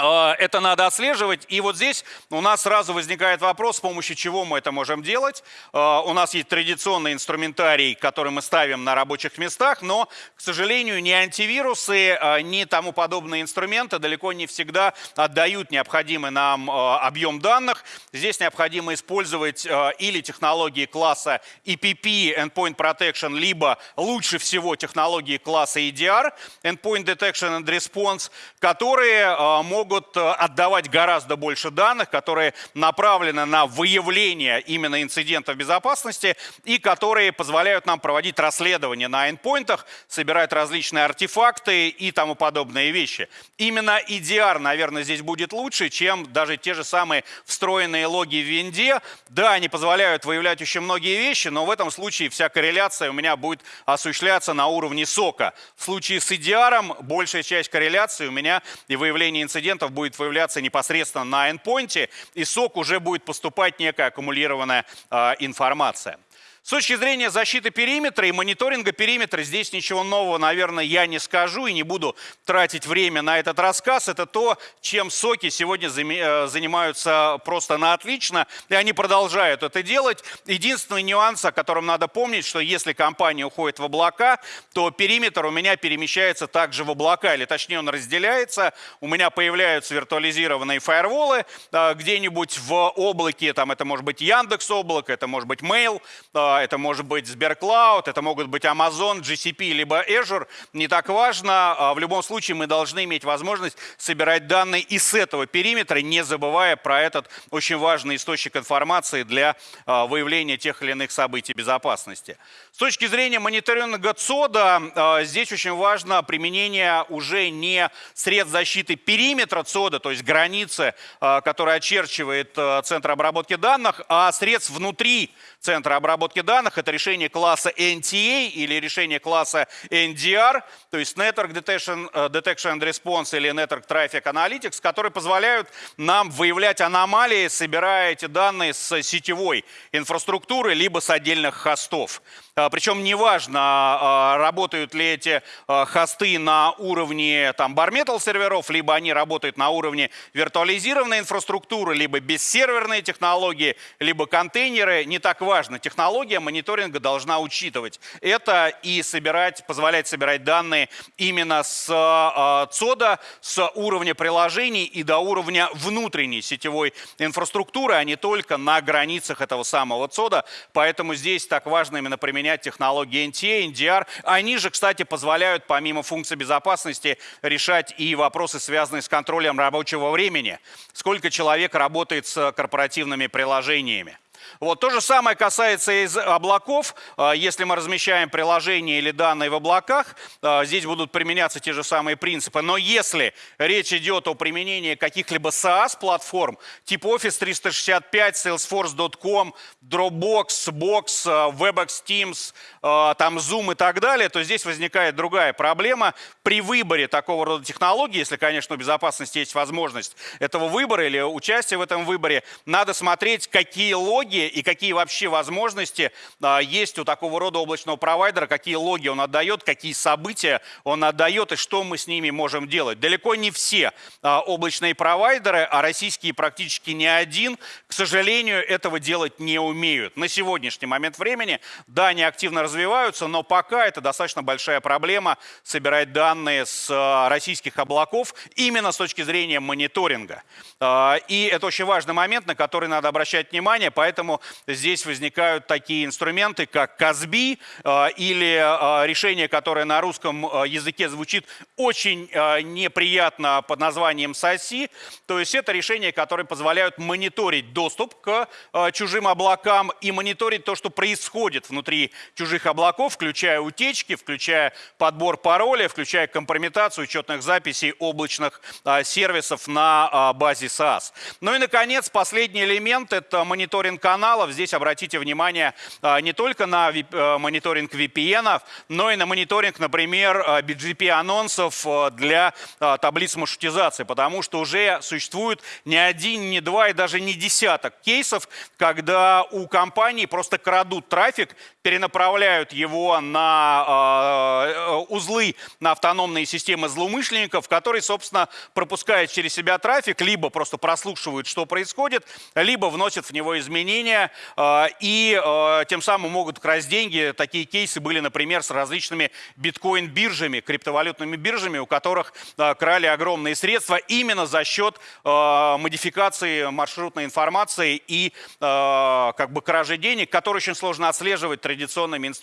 это надо отслеживать. И вот здесь у нас сразу возникает вопрос, с помощью чего мы это можем делать. А, у нас есть традиционный инструментарий, который мы ставим на рабочих местах, но, к сожалению, ни антивирусы, а, ни тому подобные инструменты далеко не всегда отдают необходимый нам объем данных. Здесь необходимо использовать или технологии класса EPP, Endpoint Protection, либо лучше всего технологии класса EDR, Endpoint Detection and Response, которые могут могут э, отдавать гораздо больше данных, которые направлены на выявление именно инцидентов безопасности и которые позволяют нам проводить расследование на эндпоинтах, собирать различные артефакты и тому подобные вещи. Именно EDR, наверное, здесь будет лучше, чем даже те же самые встроенные логи в винде. Да, они позволяют выявлять очень многие вещи, но в этом случае вся корреляция у меня будет осуществляться на уровне сока. В случае с EDR большая часть корреляции у меня и выявление инцидентов инцидентов будет выявляться непосредственно на эндпоинте, и сок уже будет поступать некая аккумулированная э, информация. С точки зрения защиты периметра и мониторинга периметра, здесь ничего нового, наверное, я не скажу и не буду тратить время на этот рассказ. Это то, чем соки сегодня э, занимаются просто на отлично, и они продолжают это делать. Единственный нюанс, о котором надо помнить, что если компания уходит в облака, то периметр у меня перемещается также в облака, или точнее он разделяется. У меня появляются виртуализированные фаерволы э, где-нибудь в облаке, там это может быть Яндекс облако, это может быть Mail, э, это может быть Сберклауд, это могут быть Amazon, GCP, либо Azure, не так важно. А в любом случае мы должны иметь возможность собирать данные и с этого периметра, не забывая про этот очень важный источник информации для а, выявления тех или иных событий безопасности. С точки зрения мониторинга ЦОДа, а, здесь очень важно применение уже не средств защиты периметра ЦОДа, то есть границы, которая очерчивает центр обработки данных, а средств внутри центра обработки данных. Это решение класса NTA или решение класса NDR, то есть Network Detection, э, Detection and Response или Network Traffic Analytics, которые позволяют нам выявлять аномалии, собирая эти данные с сетевой инфраструктуры либо с отдельных хостов. А, Причем неважно, а, работают ли эти а, хосты на уровне там, bare серверов, либо они работают на уровне виртуализированной инфраструктуры, либо бессерверные технологии, либо контейнеры. Не так важно. Технология мониторинга должна учитывать это и собирать, позволять собирать данные именно с ЦОДа, с уровня приложений и до уровня внутренней сетевой инфраструктуры, а не только на границах этого самого ЦОДа. Поэтому здесь так важно именно применять технологии NTA, NDR. Они же, кстати, позволяют помимо функций безопасности решать и вопросы, связанные с контролем рабочего времени. Сколько человек работает с корпоративными приложениями. Вот. То же самое касается из облаков. А, если мы размещаем приложения или данные в облаках, а, здесь будут применяться те же самые принципы. Но если речь идет о применении каких-либо SaaS-платформ, типа Office 365, Salesforce.com, Dropbox, Box, а, WebEx Teams, там Zoom и так далее, то здесь возникает другая проблема. При выборе такого рода технологий, если, конечно, у безопасности есть возможность этого выбора или участия в этом выборе, надо смотреть, какие логи и какие вообще возможности а, есть у такого рода облачного провайдера, какие логи он отдает, какие события он отдает и что мы с ними можем делать. Далеко не все а, облачные провайдеры, а российские практически не один, к сожалению, этого делать не умеют. На сегодняшний момент времени, да, они активно развиваются, но пока это достаточно большая проблема собирать данные с а, российских облаков именно с точки зрения мониторинга. И это очень важный момент, на который надо обращать внимание, поэтому здесь возникают такие инструменты, как Казби э, или э, решение, которое на русском э, языке звучит очень неприятно под названием САСИ. То есть это решения, которые позволяют мониторить доступ к чужим облакам и мониторить то, что происходит внутри чужих облаков, включая утечки, включая подбор пароля, включая компрометацию учетных записей облачных сервисов на базе SaaS. Ну и, наконец, последний элемент – это мониторинг каналов. Здесь обратите внимание а, не только на э, мониторинг VPN, но и на мониторинг, например, BGP-анонсов для а, таблиц маршрутизации, потому что уже существует не один, не два и даже не десяток кейсов, когда у компаний просто крадут трафик, перенаправляют его на э, узлы, на автономные системы злоумышленников, которые, собственно, пропускают через себя трафик, либо просто прослушивают, что происходит, либо вносят в него изменения э, и э, тем самым могут красть деньги. Такие кейсы были, например, с различными биткоин-биржами, криптовалютными биржами, у которых крали огромные средства именно за счет модификации маршрутной информации и как бы кражи денег, которые очень сложно отслеживать традиционными инструментами.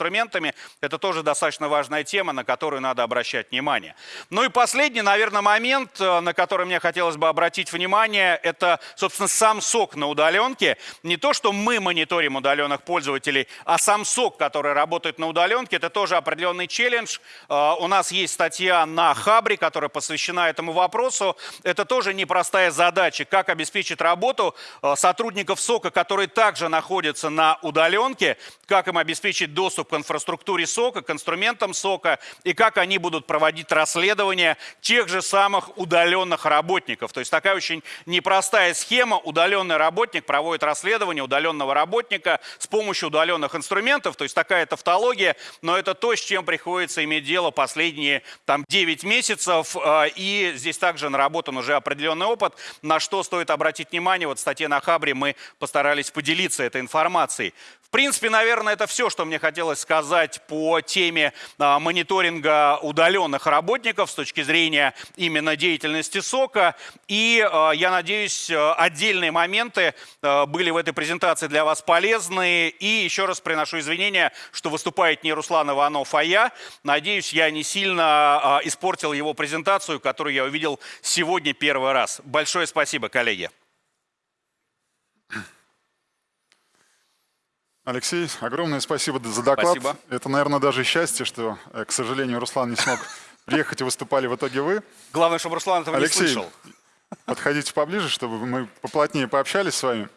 Это тоже достаточно важная тема, на которую надо обращать внимание. Ну и последний, наверное, момент, э, на который мне хотелось бы обратить внимание, это, собственно, сам сок на удаленке. Не то, что мы мониторим удаленных пользователей, а сам сок, который работает на удаленке, это тоже определенный челлендж. Э, у нас есть статья на Хабре, которая посвящена этому вопросу. Это тоже непростая задача, как обеспечить работу э, сотрудников сока, которые также находятся на удаленке, как им обеспечить обеспечить доступ к инфраструктуре СОКа, к инструментам СОКа, и как они будут проводить расследование тех же самых удаленных работников. То есть такая очень непростая схема. Удаленный работник проводит расследование удаленного работника с помощью удаленных инструментов. То есть такая тавтология, но это то, с чем приходится иметь дело последние там, 9 месяцев. А, и здесь также наработан уже определенный опыт, на что стоит обратить внимание. Вот в статье на Хабре мы постарались поделиться этой информацией. В принципе, наверное, это все, что мне хотелось сказать по теме а, мониторинга удаленных работников с точки зрения именно деятельности СОКа. И а, я надеюсь, отдельные моменты а, были в этой презентации для вас полезны. И еще раз приношу извинения, что выступает не Руслан Иванов, а я. Надеюсь, я не сильно испортил его презентацию, которую я увидел сегодня первый раз. Большое спасибо, коллеги. Алексей, огромное спасибо за доклад. Спасибо. Это, наверное, даже счастье, что, э, к сожалению, Руслан не смог приехать и выступали в итоге вы. Главное, чтобы Руслан этого Алексей, не слышал. подходите поближе, чтобы мы поплотнее пообщались с вами.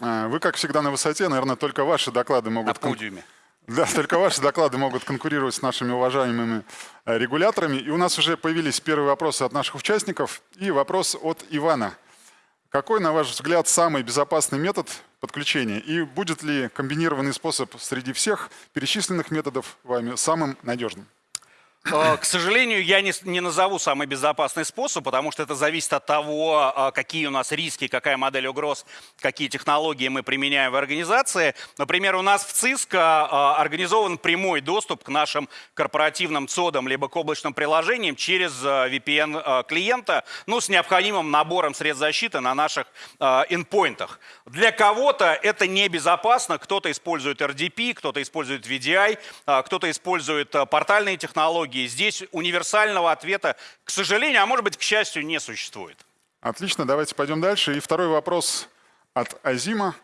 Э, вы, как всегда, на высоте. Наверное, только ваши доклады могут... На подиуме. Да, только ваши доклады могут конкурировать с нашими уважаемыми э, регуляторами. И у нас уже появились первые вопросы от наших участников. И вопрос от Ивана. Какой, на ваш взгляд, самый безопасный метод подключения? И будет ли комбинированный способ среди всех перечисленных методов вами самым надежным? Э, к сожалению, я не, не назову самый безопасный способ, потому что это зависит от того, э, какие у нас риски, какая модель угроз, какие технологии мы применяем в организации. Например, у нас в ЦИСКО э, организован прямой доступ к нашим корпоративным цодам либо к облачным приложениям через VPN клиента, ну, с необходимым набором средств защиты на наших endpointах. Для кого-то это небезопасно, кто-то использует RDP, кто-то использует VDI, кто-то использует портальные технологии, технологии. Здесь универсального ответа, к сожалению, а может быть, к счастью, не существует. Отлично, давайте пойдем дальше. И второй вопрос от Азима.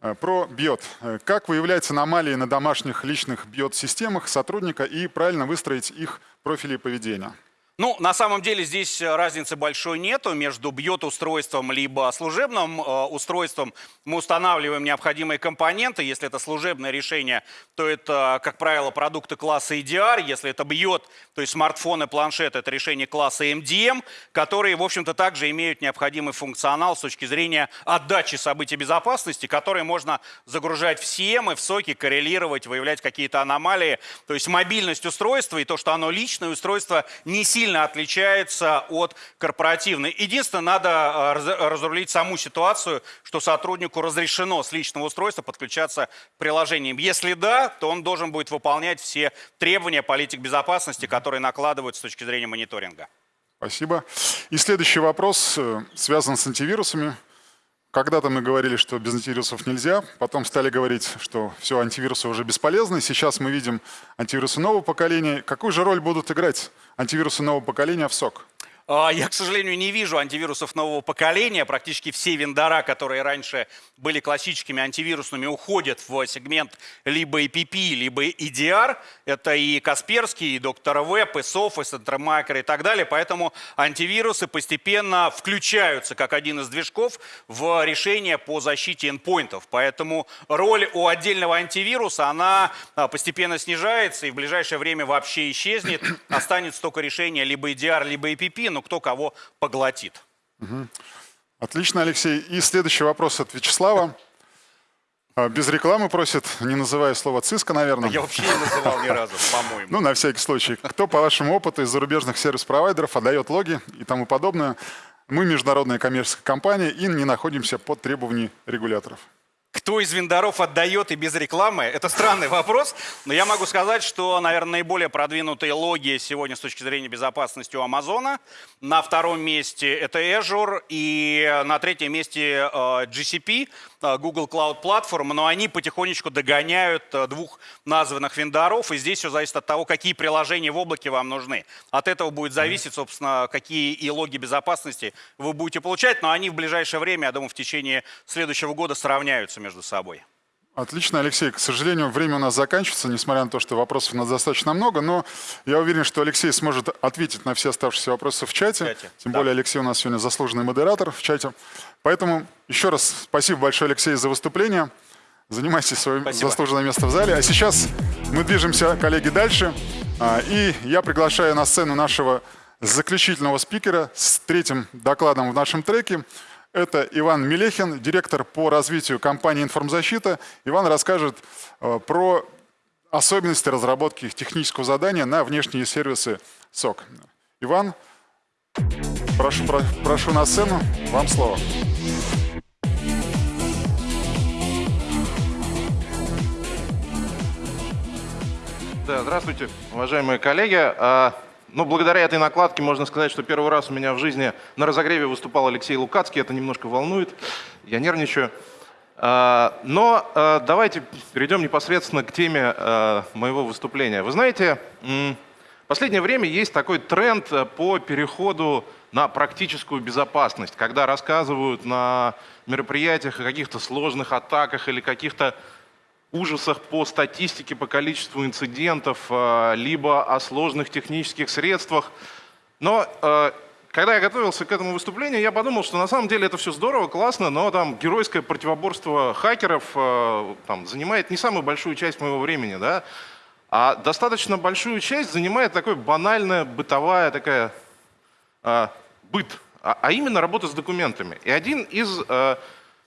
Э, Про биот. Э, Как выявлять аномалии на домашних личных биот-системах сотрудника и правильно выстроить их профили поведения? Ну, на самом деле здесь э, разницы большой нету между бьет-устройством либо служебным э, устройством. Мы устанавливаем необходимые компоненты. Если это служебное решение, то это, как правило, продукты класса EDR. Если это бьет, то есть смартфоны, планшеты, это решение класса MDM, которые, в общем-то, также имеют необходимый функционал с точки зрения отдачи событий безопасности, которые можно загружать в CM, в соки, коррелировать, выявлять какие-то аномалии. То есть мобильность устройства и то, что оно личное устройство, не сильно отличается от корпоративной. Единственное, надо э, раз- разрулить саму ситуацию, что сотруднику разрешено с личного устройства подключаться к приложениям. Если да, то он должен будет выполнять все требования политик безопасности, которые накладывают с точки зрения мониторинга. Спасибо. И следующий вопрос э, связан с антивирусами. Когда-то мы говорили, что без антивирусов нельзя, потом стали говорить, что все, антивирусы уже бесполезны. Сейчас мы видим антивирусы нового поколения. Какую же роль будут играть антивирусы нового поколения в СОК? А, Я, к сожалению, не вижу антивирусов нового поколения. Практически все вендора, которые раньше были классическими антивирусными, уходят в сегмент либо EPP, либо EDR. Это и Касперский, и Доктор Веб, и Соф, и Сентромайкер и так далее. Поэтому антивирусы постепенно включаются как один из движков в решение по защите эндпоинтов. Поэтому роль у отдельного антивируса, она а, постепенно снижается и в ближайшее время вообще исчезнет. Останется только решение либо EDR, либо EPP, но кто кого поглотит. Отлично, Алексей. И следующий вопрос от Вячеслава. А, Без рекламы просит, не называя слово ЦИСКа, наверное. Я вообще не называл ни разу, по-моему. Ну, на всякий случай. Кто, по вашему опыту, из зарубежных сервис-провайдеров отдает логи и тому подобное? Мы международная коммерческая компания и не находимся под требованиями регуляторов. Кто из вендоров отдает и без рекламы? Это странный вопрос, но я могу сказать, что, наверное, наиболее продвинутые логи сегодня с точки зрения безопасности у Амазона. На втором месте это Azure и на третьем месте э, GCP, э, Google Cloud Platform, но они потихонечку догоняют э, двух названных вендоров, и здесь все зависит от того, какие приложения в облаке вам нужны. От этого будет зависеть, собственно, какие и логи безопасности вы будете получать, но они в ближайшее время, я думаю, в течение следующего года сравняются между собой. Отлично, Алексей. К сожалению, время у нас заканчивается, несмотря на то, что вопросов у нас достаточно много, но я уверен, что Алексей сможет ответить на все оставшиеся вопросы в чате. В чате, Тем да. более Алексей у нас сегодня заслуженный модератор в чате. Поэтому еще раз спасибо большое, Алексей, за выступление. Занимайте свое Спасибо. заслуженное место в зале. А сейчас мы движемся, коллеги, дальше. А, И я приглашаю на сцену нашего заключительного спикера с третьим докладом в нашем треке. Это Иван Мелехин, директор по развитию компании «Информзащита». Иван расскажет э, про особенности разработки технического задания на внешние сервисы СОК. Иван, прошу, про- прошу на сцену, вам слово. Да, здравствуйте, уважаемые коллеги. А, Ну, благодаря этой накладке можно сказать, что первый раз у меня в жизни на разогреве выступал Алексей Лукацкий. Это немножко волнует, я нервничаю. А, Но а, давайте перейдем непосредственно к теме а, моего выступления. Вы знаете, в последнее время есть такой тренд а, по переходу на практическую безопасность, когда рассказывают на мероприятиях о каких-то сложных атаках или каких-то ужасах по статистике, по количеству инцидентов, э, либо о сложных технических средствах. Но э, когда я готовился к этому выступлению, я подумал, что на самом деле это все здорово, классно, но там геройское противоборство хакеров э, там, занимает не самую большую часть моего времени, да, а достаточно большую часть занимает такая банальная бытовая такая быт, а, а именно работа с документами. И один из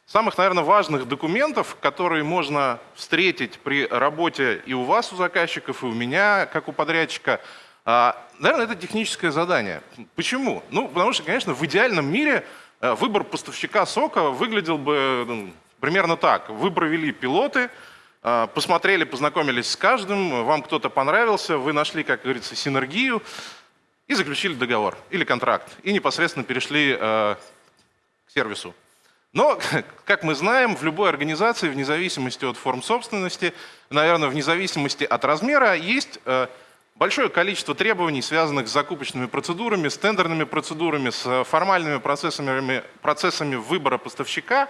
самых, наверное, важных документов, которые можно встретить при работе и у вас, у заказчиков, и у меня, как у подрядчика, а, наверное, это техническое задание. Почему? Ну, потому что, конечно, в идеальном мире э, выбор поставщика сока выглядел бы ну, примерно так. Вы провели пилоты, э, посмотрели, познакомились с каждым, вам кто-то понравился, вы нашли, как говорится, синергию, и заключили договор или контракт, и непосредственно перешли э, к сервису. Но, как мы знаем, в любой организации, вне зависимости от форм собственности, наверное, вне зависимости от размера, есть э, большое количество требований, связанных с закупочными процедурами, с тендерными процедурами, с э, формальными процессами, процессами выбора поставщика.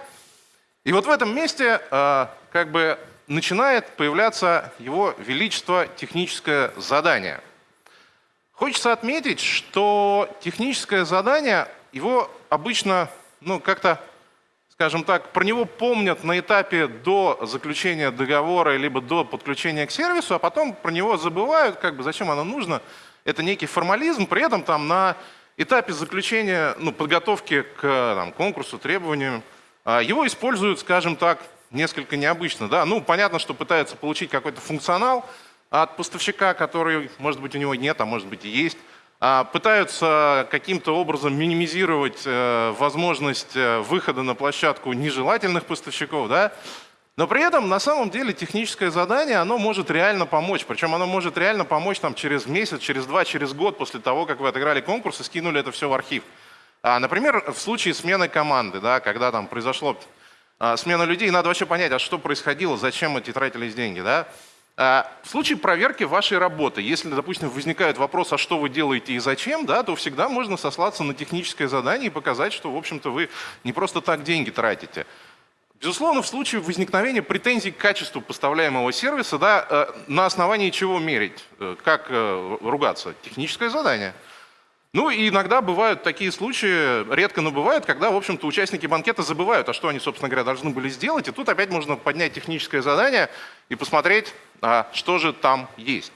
И вот в этом месте э, как бы начинает появляться его величество техническое задание. Хочется отметить, что техническое задание, его обычно, ну, как-то, скажем так, про него помнят на этапе до заключения договора, либо до подключения к сервису, а потом про него забывают, как бы, зачем оно нужно. Это некий формализм, при этом там на этапе заключения, ну, подготовки к там, конкурсу, требованиям, а, его используют, скажем так, несколько необычно. Да? Ну, понятно, что пытаются получить какой-то функционал от поставщика, который, может быть, у него нет, а может быть и есть. А, пытаются каким-то образом минимизировать э, возможность э, выхода на площадку нежелательных поставщиков. Да? Но при этом на самом деле техническое задание, оно может реально помочь. Причем оно может реально помочь там, через месяц, через два, через год после того, как вы отыграли конкурс и скинули это все в архив. А, например, в случае смены команды, да, когда там произошло а, смена людей, надо вообще понять, а что происходило, зачем эти тратились деньги. Да? А, в случае проверки вашей работы, если, допустим, возникает вопрос, а что вы делаете и зачем, да, то всегда можно сослаться на техническое задание и показать, что, в общем-то, вы не просто так деньги тратите. Безусловно, в случае возникновения претензий к качеству поставляемого сервиса, да, э, на основании чего мерить, э, как э, ругаться? Техническое задание. Ну и иногда бывают такие случаи, редко, но бывают, когда, в общем-то, участники банкета забывают, а что они, собственно говоря, должны были сделать. И тут опять можно поднять техническое задание и посмотреть, а что же там есть.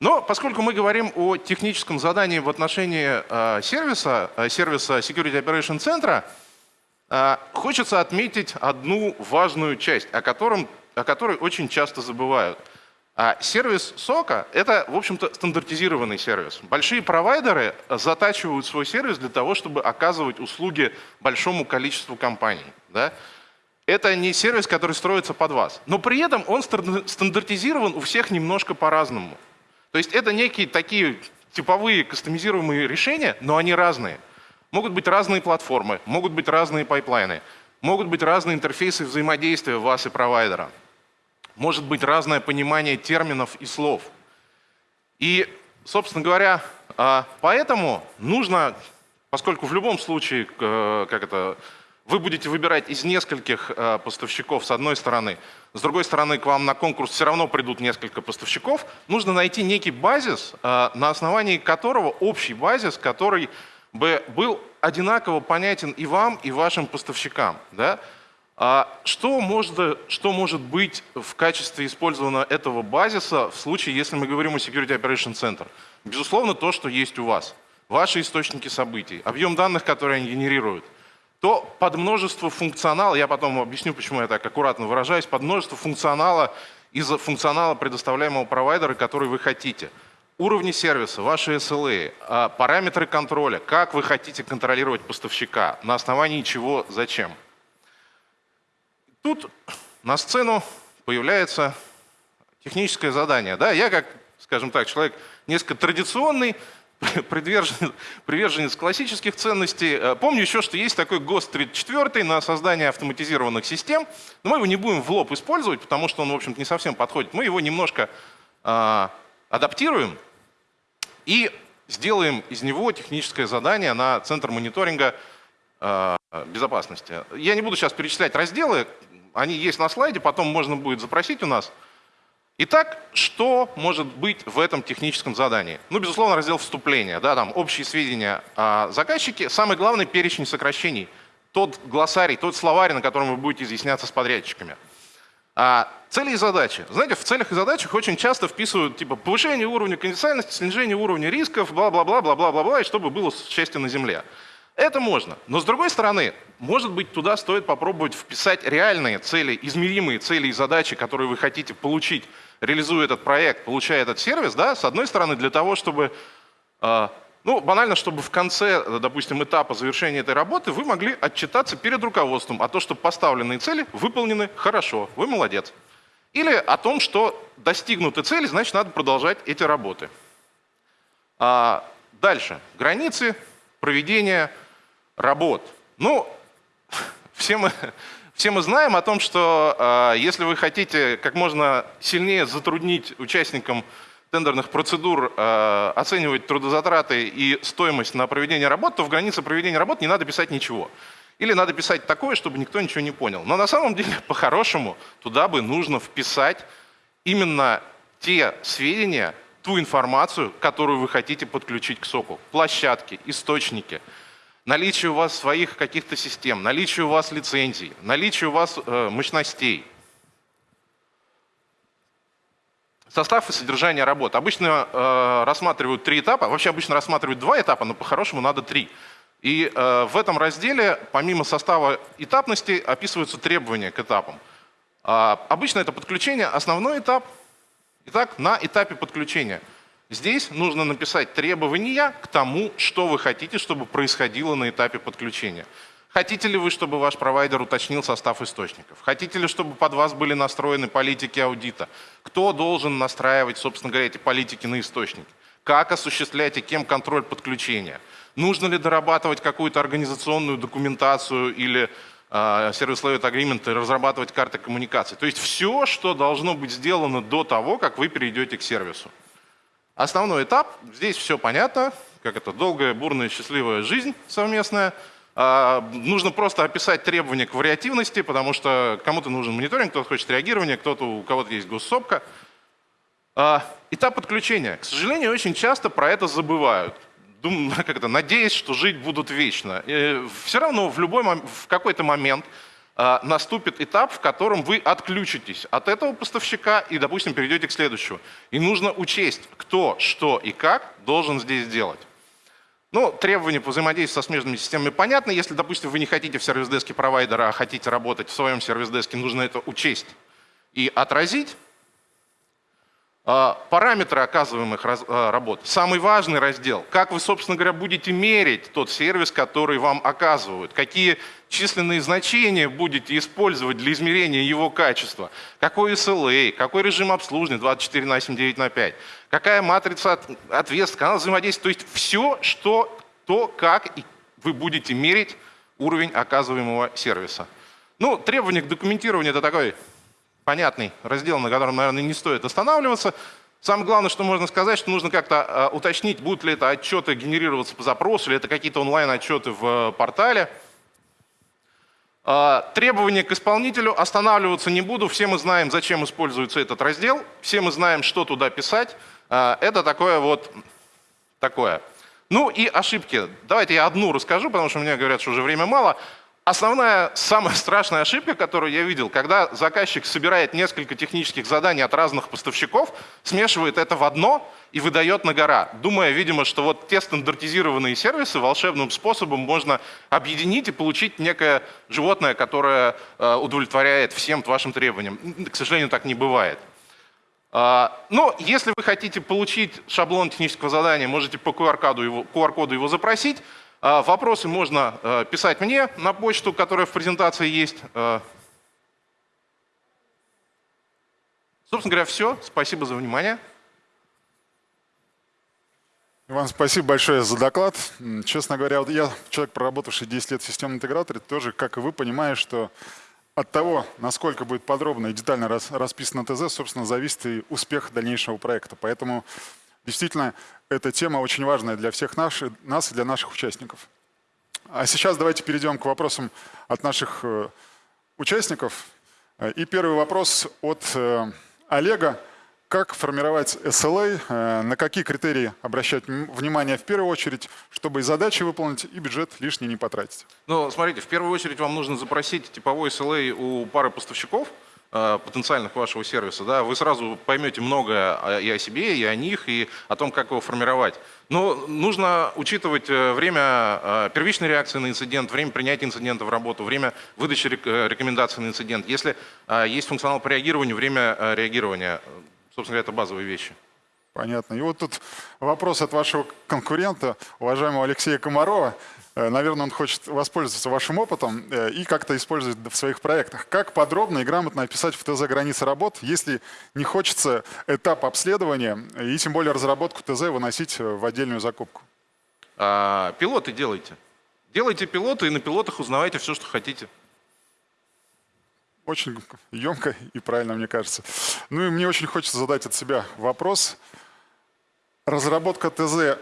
Но поскольку мы говорим о техническом задании в отношении э, сервиса, э, сервиса Security Operation Center, а, хочется отметить одну важную часть, о, котором, о которой очень часто забывают. А сервис сока – это, в общем-то, стандартизированный сервис. Большие провайдеры затачивают свой сервис для того, чтобы оказывать услуги большому количеству компаний. Да? Это не сервис, который строится под вас. Но при этом он стандартизирован у всех немножко по-разному. То есть это некие такие типовые кастомизируемые решения, но они разные. Могут быть разные платформы, могут быть разные пайплайны, могут быть разные интерфейсы взаимодействия вас и провайдера. Может быть разное понимание терминов и слов. И, собственно говоря, а, поэтому нужно, поскольку в любом случае, э, как это, вы будете выбирать из нескольких э, поставщиков с одной стороны, с другой стороны к вам на конкурс все равно придут несколько поставщиков, нужно найти некий базис, э, на основании которого, общий базис, который Б, был одинаково понятен и вам, и вашим поставщикам. Да? А что, может, что может быть в качестве использования этого базиса в случае, если мы говорим о Security Operation Center? Безусловно, то, что есть у вас. Ваши источники событий, объем данных, которые они генерируют. То под множество функционала, я потом объясню, почему я так аккуратно выражаюсь, под множество функционала из функционала предоставляемого провайдера, который вы хотите – Уровни сервиса, ваши SLA, а, параметры контроля, как вы хотите контролировать поставщика, на основании чего, зачем. Тут на сцену появляется техническое задание. Да, я как, скажем так, человек несколько традиционный, приверженец, приверженец классических ценностей. Э, помню еще, что есть такой ГОСТ 34 на создание автоматизированных систем, но мы его не будем в лоб использовать, потому что он, в общем-то, не совсем подходит. Мы его немножко э, адаптируем и сделаем из него техническое задание на Центр мониторинга э, безопасности. Я не буду сейчас перечислять разделы, они есть на слайде, потом можно будет запросить у нас. Итак, что может быть в этом техническом задании? Ну, безусловно, раздел вступления, да, там общие сведения о заказчике. Самый главный перечень сокращений. Тот глоссарий, тот словарь, на котором вы будете изъясняться с подрядчиками. А цели и задачи. Знаете, в целях и задачах очень часто вписывают типа повышение уровня конфиденциальности, снижение уровня рисков, бла-бла-бла, бла-бла-бла, и чтобы было счастье на земле. Это можно. Но с другой стороны, может быть, туда стоит попробовать вписать реальные цели, измеримые цели и задачи, которые вы хотите получить, реализуя этот проект, получая этот сервис, да, с одной стороны, для того, чтобы а, ну, банально, чтобы в конце, допустим, этапа завершения этой работы вы могли отчитаться перед руководством о том, что поставленные цели выполнены хорошо, вы молодец. Или о том, что достигнуты цели, значит, надо продолжать эти работы. А дальше. Границы проведения работ. Ну, все мы, все мы знаем о том, что э, если вы хотите как можно сильнее затруднить участникам тендерных процедур э, оценивать трудозатраты и стоимость на проведение работ, то в границе проведения работ не надо писать ничего. Или надо писать такое, чтобы никто ничего не понял. Но на самом деле, по-хорошему, туда бы нужно вписать именно те сведения, ту информацию, которую вы хотите подключить к соку. Площадки, источники, наличие у вас своих каких-то систем, наличие у вас лицензий, наличие у вас э, мощностей. Состав и содержание работ. Обычно э, рассматривают три этапа, вообще обычно рассматривают два этапа, но по-хорошему надо три. И э, в этом разделе, помимо состава этапности, описываются требования к этапам. Э, обычно это подключение, основной этап. Итак, на этапе подключения. Здесь нужно написать требования к тому, что вы хотите, чтобы происходило на этапе подключения. Хотите ли вы, чтобы ваш провайдер уточнил состав источников? Хотите ли, чтобы под вас были настроены политики аудита? Кто должен настраивать, собственно говоря, эти политики на источники? Как осуществлять и кем контроль подключения? Нужно ли дорабатывать какую-то организационную документацию или э, service level agreement и разрабатывать карты коммуникаций? То есть все, что должно быть сделано до того, как вы перейдете к сервису. Основной этап, здесь все понятно, как это долгая, бурная, счастливая жизнь совместная – а, нужно просто описать требования к вариативности, потому что кому-то нужен мониторинг, кто-то хочет реагирования, кто-то у кого-то есть госсопка. А, этап подключения. К сожалению, очень часто про это забывают. Думаю, как это, надеясь, что жить будут вечно. И все равно в, в какой-то момент наступит этап, в котором вы отключитесь от этого поставщика и, допустим, перейдете к следующему. И нужно учесть, кто, что и как должен здесь делать. Ну, требования по взаимодействию со смежными системами понятны. Если, допустим, вы не хотите в сервис-деске провайдера, а хотите работать в своем сервис-деске, нужно это учесть и отразить. А, параметры оказываемых а, работ. Самый важный раздел. Как вы, собственно говоря, будете мерить тот сервис, который вам оказывают. Какие численные значения будете использовать для измерения его качества. Какой SLA, какой режим обслуживания 24 на 7, 9 на 5. Какая матрица ответственности, канал взаимодействия. То есть все, что, то, как вы будете мерить уровень оказываемого сервиса. Ну, требования к документированию – это такой понятный раздел, на котором, наверное, не стоит останавливаться. Самое главное, что можно сказать, что нужно как-то э, уточнить, будут ли это отчеты генерироваться по запросу, или это какие-то онлайн-отчеты в э, портале. Э, требования к исполнителю останавливаться не буду. Все мы знаем, зачем используется этот раздел. Все мы знаем, что туда писать. Это такое вот такое. Ну и ошибки. Давайте я одну расскажу, потому что мне говорят, что уже время мало. Основная, самая страшная ошибка, которую я видел, когда заказчик собирает несколько технических заданий от разных поставщиков, смешивает это в одно и выдает на гора, думая, видимо, что вот те стандартизированные сервисы волшебным способом можно объединить и получить некое животное, которое э, удовлетворяет всем вашим требованиям. К сожалению, так не бывает. А, но если вы хотите получить шаблон технического задания, можете по QR-коду его, QR его запросить. А, вопросы можно э, писать мне на почту, которая в презентации есть. Э, собственно говоря, все. Спасибо за внимание. Иван, спасибо большое за доклад. Честно говоря, вот я, человек, проработавший 10 лет в системном интеграторе, тоже, как и вы, понимаю, что от того, насколько будет подробно и детально расписано ТЗ, собственно, зависит и успех дальнейшего проекта. Поэтому Действительно, эта тема очень важная для всех наш, нас и для наших участников. А сейчас давайте перейдем к вопросам от наших э, участников. И первый вопрос от э, Олега. Как формировать SLA, э, на какие критерии обращать внимание в первую очередь, чтобы и задачи выполнить, и бюджет лишний не потратить? Ну, смотрите, в первую очередь вам нужно запросить типовой SLA у пары поставщиков, Э, потенциальных вашего сервиса, да, вы сразу поймете многое и о себе, и о них, и о том, как его формировать. Но нужно учитывать э, время э, первичной реакции на инцидент, время принятия инцидента в работу, время выдачи рекомендаций на инцидент. Если есть функционал по реагированию, время реагирования. Собственно говоря, это базовые вещи. Понятно. И вот тут вопрос от вашего конкурента, уважаемого Алексея Комарова. Э, наверное, он хочет воспользоваться вашим опытом э, и как-то использовать в своих проектах. Как подробно и грамотно описать в ТЗ границы работ, если не хочется этап обследования и тем более разработку ТЗ выносить в отдельную закупку? А, пилоты делайте. Делайте пилоты и на пилотах узнавайте все, что хотите. Очень емко и правильно, мне кажется. Ну и мне очень хочется задать от себя вопрос. Разработка ТЗ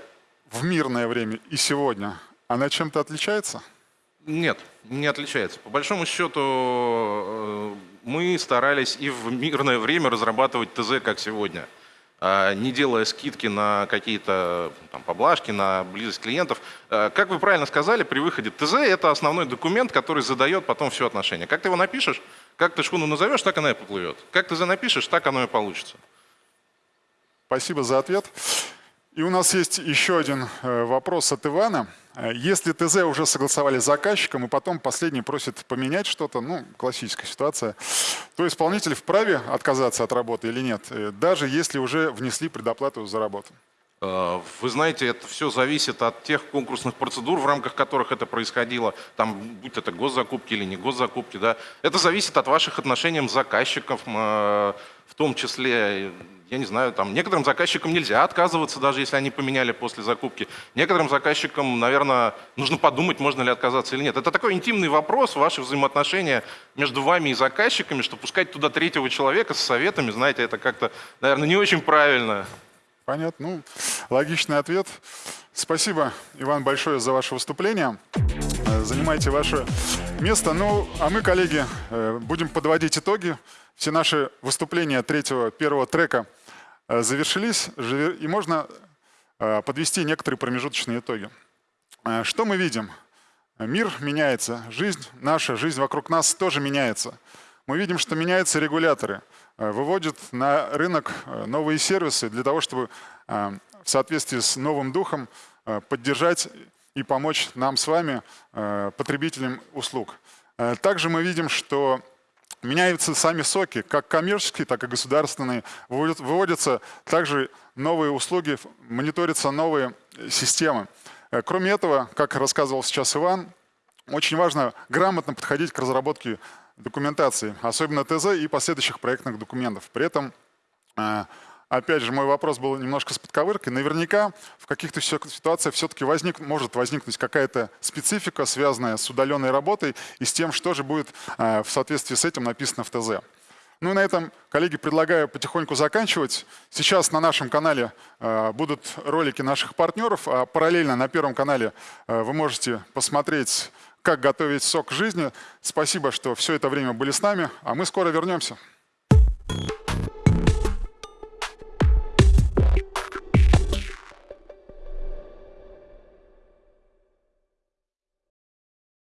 в мирное время и сегодня – она чем-то отличается? Нет, не отличается. По большому счету, э, мы старались и в мирное время разрабатывать ТЗ, как сегодня, а не делая скидки на какие-то поблажки, на близость клиентов. Э, Как вы правильно сказали, при выходе ТЗ это основной документ, который задает потом все отношения. Как ты его напишешь, как ты шхуну назовешь, так она и поплывет. Как ТЗ напишешь, так оно и получится. Спасибо за ответ. И у нас есть еще один э, вопрос от Ивана. Э, Если ТЗ уже согласовали с заказчиком, и потом последний просит поменять что-то, ну, классическая ситуация, то исполнитель вправе отказаться от работы или нет, э, даже если уже внесли предоплату за работу? Э, Вы знаете, это все зависит от тех конкурсных процедур, в рамках которых это происходило, там, будь это госзакупки или не госзакупки, да. Это зависит от ваших отношений с заказчиком, в том числе, я не знаю, там, некоторым заказчикам нельзя отказываться, даже если они поменяли после закупки. Некоторым заказчикам, наверное, нужно подумать, можно ли отказаться или нет. Это такой интимный вопрос, ваши взаимоотношения между вами и заказчиками, что пускать туда третьего человека с советами, знаете, это как-то, наверное, не очень правильно. Понятно. Ну, логичный ответ. Спасибо, Иван, большое за ваше выступление. Э, Занимайте ваше место. Ну, а мы, коллеги, э, будем подводить итоги. Все наши выступления третьего, первого трека завершились, живе- и можно э, подвести некоторые промежуточные итоги. Э, Что мы видим? Мир меняется, жизнь наша, жизнь вокруг нас тоже меняется. Мы видим, что меняются регуляторы, э, выводят на рынок э, новые сервисы для того, чтобы э, в соответствии с новым духом э, поддержать и помочь нам с вами, э, потребителям услуг. Э, Также мы видим, что меняются сами соки, как коммерческие, так и государственные. Выводят- Выводятся также новые услуги, мониторятся новые э, системы. Э, Кроме этого, как рассказывал сейчас Иван, очень важно грамотно подходить к разработке документации, особенно ТЗ и последующих проектных документов. При этом, э, опять же, мой вопрос был немножко с подковыркой. Наверняка в каких-то ситуациях все-таки возник, может возникнуть какая-то специфика, связанная с удаленной работой и с тем, что же будет э, в соответствии с этим написано в ТЗ. Ну и на этом, коллеги, предлагаю потихоньку заканчивать. Сейчас на нашем канале э, будут ролики наших партнеров, а параллельно на Первом канале э, вы можете посмотреть, как готовить сок жизни. Спасибо, что все это время были с нами, а мы скоро вернемся.